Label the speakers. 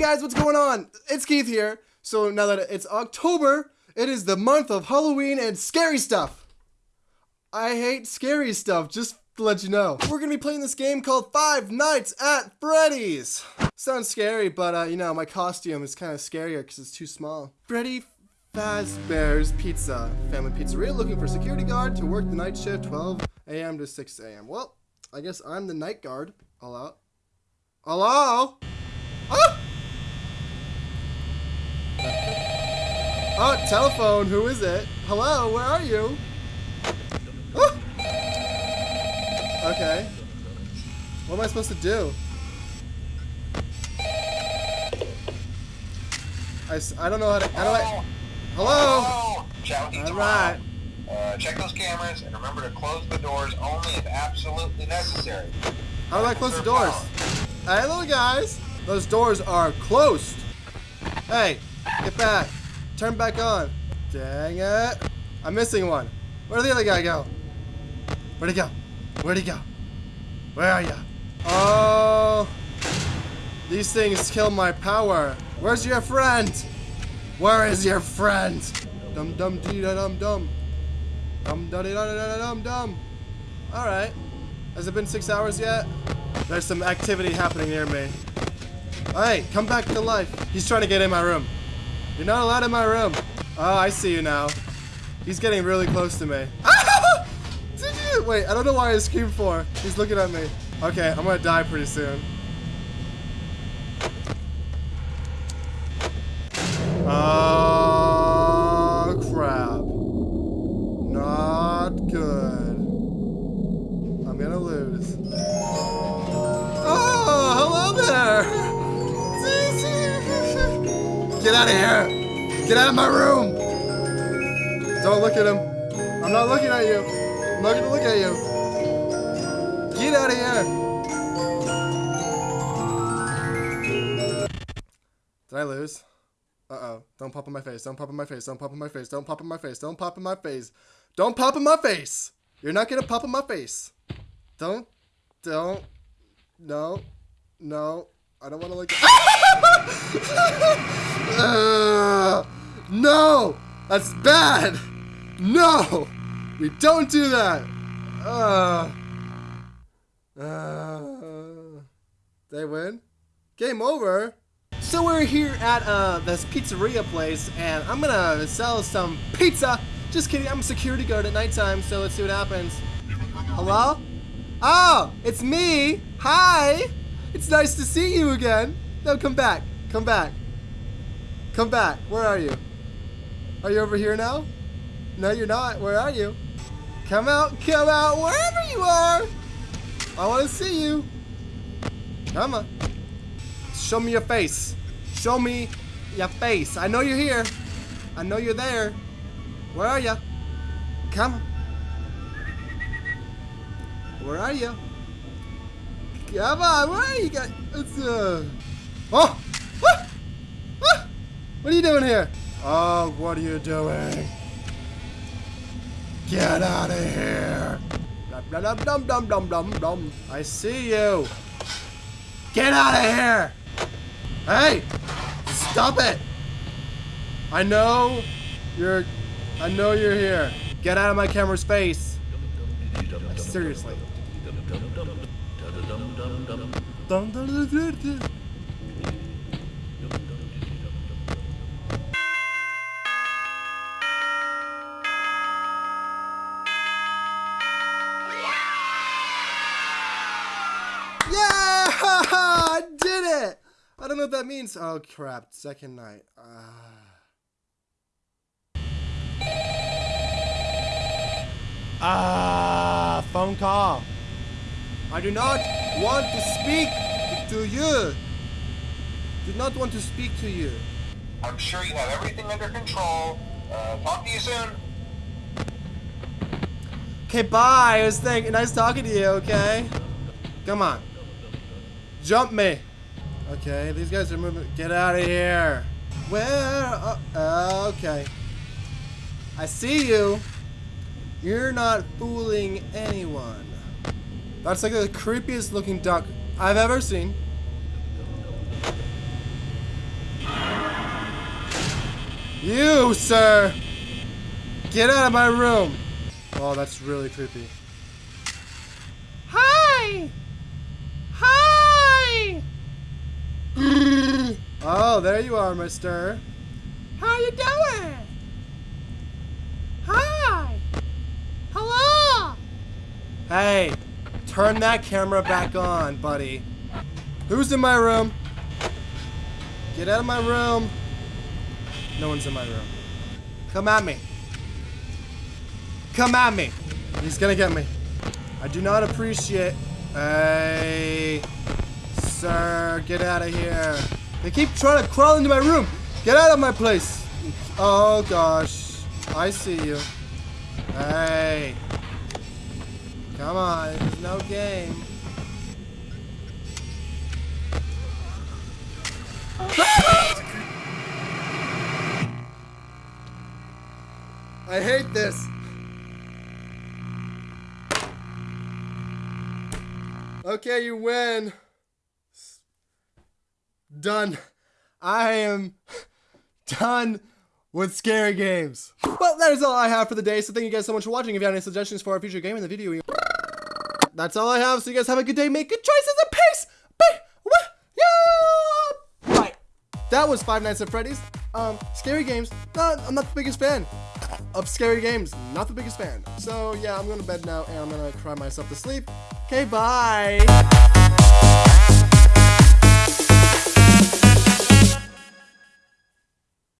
Speaker 1: guys, what's going on? It's Keith here. So now that it's October, it is the month of Halloween and scary stuff. I hate scary stuff, just to let you know. We're gonna be playing this game called Five Nights at Freddy's. Sounds scary, but uh, you know, my costume is kind of scarier because it's too small. Freddy Fazbear's Pizza, family pizzeria looking for security guard to work the night shift 12 a.m. to 6 a.m. Well, I guess I'm the night guard. All out. Hello? Ah! Oh, telephone. Who is it? Hello, where are you? Ah! Okay. What am I supposed to do? I, I don't know how to. How do I? Hello?
Speaker 2: Hello. Chat with you
Speaker 1: All right.
Speaker 2: Uh, check those cameras and remember to close the doors only if absolutely necessary.
Speaker 1: How do I close the doors? Hey, little guys. Those doors are closed. Hey, get back. Turn back on. Dang it. I'm missing one. Where'd the other guy go? Where'd he go? Where'd he go? Where are you? Oh. These things kill my power. Where's your friend? Where is your friend? Dum dum dee da dum dum. Dum da dee da da da dum dum. Alright. Has it been six hours yet? There's some activity happening near me. Hey, come back to life. He's trying to get in my room. You're not allowed in my room. Oh, I see you now. He's getting really close to me. Did you? Wait, I don't know why I screamed for. He's looking at me. Okay, I'm gonna die pretty soon. Oh, crap. Not good. I'm gonna lose. Out of here! Get out of my room! Don't look at him. I'm not looking at you. I'm not gonna look at you. Get out of here! Did I lose? Uh-oh. Don't pop in my face. Don't pop in my face. Don't pop in my face. Don't pop in my face. Don't pop in my face. Don't pop in my face! You're not gonna pop in my face. Don't. Don't. No. No. I don't want to look. Uh, no! That's bad! No! We don't do that! Uh, uh, they win? Game over? So we're here at uh, this pizzeria place, and I'm gonna sell some pizza. Just kidding, I'm a security guard at nighttime, so let's see what happens. Hello? Oh, it's me. Hi. It's nice to see you again. No, come back. Come back. Come back. Where are you? Are you over here now? No, you're not. Where are you? Come out. Come out. Wherever you are. I want to see you. Come on. Show me your face. Show me your face. I know you're here. I know you're there. Where are you? Come. Where are you? Come on, where are you guys? It's uh. Oh! Ah! Ah! What are you doing here? Oh, what are you doing? Get out of here! Dum dum dum dum dum dum dum. I see you. Get out of here! Hey! Stop it! I know you're. I know you're here. Get out of my camera's face. Seriously. Don't know what that means. Oh crap, second night. Ah. Ah, phone call. I do not want to speak to you. Do not want to speak to you.
Speaker 2: I'm sure you have everything under control. Uh, talk to you soon.
Speaker 1: Okay, bye. It was thank nice talking to you, okay? Come on. Jump me. Okay, these guys are moving. Get out of here. Where? Uh, okay. I see you. You're not fooling anyone. That's like the creepiest looking duck I've ever seen. You, sir! Get out of my room! Oh, that's really creepy. oh, there you are, mister. How you doing? Hi! Hello! Hey, turn that camera back on, buddy. Who's in my room? Get out of my room. No one's in my room. Come at me. Come at me. He's gonna get me. I do not appreciate. Hey, sir, get out of here. They keep trying to crawl into my room. Get out of my place. Oh gosh, I see you. Hey, come on, there's no game. I hate this. Okay, you win. Done. I am done with scary games. Well, that is all I have for the day, so thank you guys so much for watching. If you have any suggestions for a future game in the video, that's all I have, so you guys have a good day, make good choices, and peace! Yeah! Bye! That was Five Nights at Freddy's. Um, scary games, not, I'm not the biggest fan of scary games. Not the biggest fan. So yeah, I'm going to bed now and I'm going to cry myself to sleep. Okay, bye.